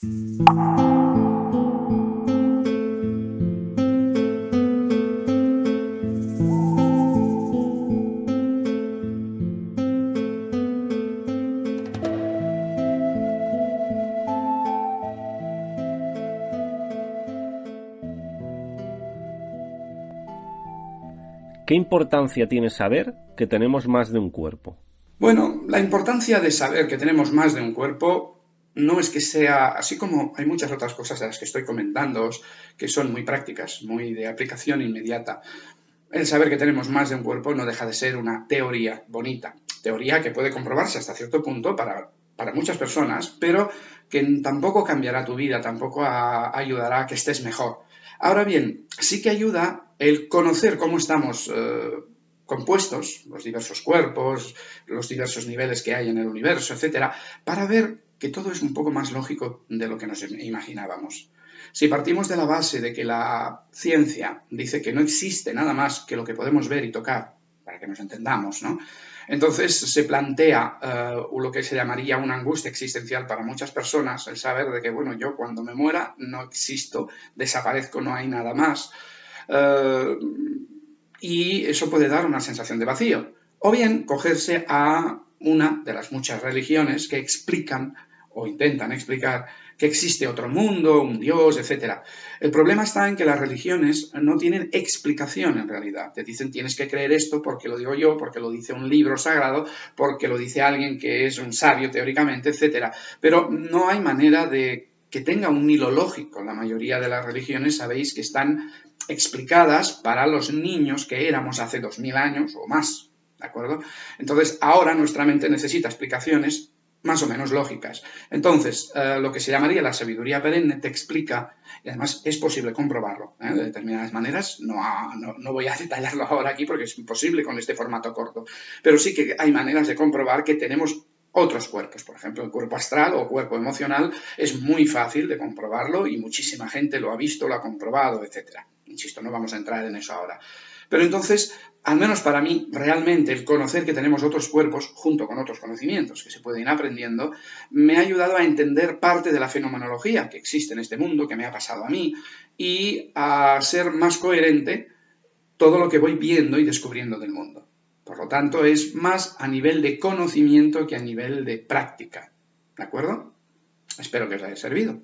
¿Qué importancia tiene saber que tenemos más de un cuerpo? Bueno, la importancia de saber que tenemos más de un cuerpo no es que sea, así como hay muchas otras cosas de las que estoy comentando, que son muy prácticas, muy de aplicación inmediata. El saber que tenemos más de un cuerpo no deja de ser una teoría bonita, teoría que puede comprobarse hasta cierto punto para, para muchas personas, pero que tampoco cambiará tu vida, tampoco ayudará a que estés mejor. Ahora bien, sí que ayuda el conocer cómo estamos eh, compuestos, los diversos cuerpos, los diversos niveles que hay en el universo, etcétera, para ver que todo es un poco más lógico de lo que nos imaginábamos. Si partimos de la base de que la ciencia dice que no existe nada más que lo que podemos ver y tocar, para que nos entendamos, ¿no? Entonces se plantea eh, lo que se llamaría una angustia existencial para muchas personas, el saber de que, bueno, yo cuando me muera no existo, desaparezco, no hay nada más. Eh, y eso puede dar una sensación de vacío. O bien cogerse a una de las muchas religiones que explican o intentan explicar que existe otro mundo, un Dios, etc. El problema está en que las religiones no tienen explicación en realidad. Te dicen tienes que creer esto porque lo digo yo, porque lo dice un libro sagrado, porque lo dice alguien que es un sabio teóricamente, etc. Pero no hay manera de que tenga un hilo lógico. La mayoría de las religiones sabéis que están explicadas para los niños que éramos hace dos mil años o más. ¿De acuerdo? Entonces, ahora nuestra mente necesita explicaciones más o menos lógicas. Entonces, eh, lo que se llamaría la sabiduría perenne te explica, y además es posible comprobarlo ¿eh? de determinadas maneras, no, no, voy a detallarlo ahora aquí porque es imposible con este formato corto, pero sí que hay maneras de comprobar que tenemos otros cuerpos, por ejemplo, el cuerpo astral o cuerpo emocional, es muy fácil de comprobarlo y muchísima gente lo ha visto, lo ha comprobado, etc. Insisto, no vamos a entrar en eso ahora. Pero entonces, al menos para mí, realmente el conocer que tenemos otros cuerpos, junto con otros conocimientos que se pueden ir aprendiendo, me ha ayudado a entender parte de la fenomenología que existe en este mundo, que me ha pasado a mí, y a ser más coherente todo lo que voy viendo y descubriendo del mundo. Por lo tanto, es más a nivel de conocimiento que a nivel de práctica. ¿De acuerdo? Espero que os haya servido.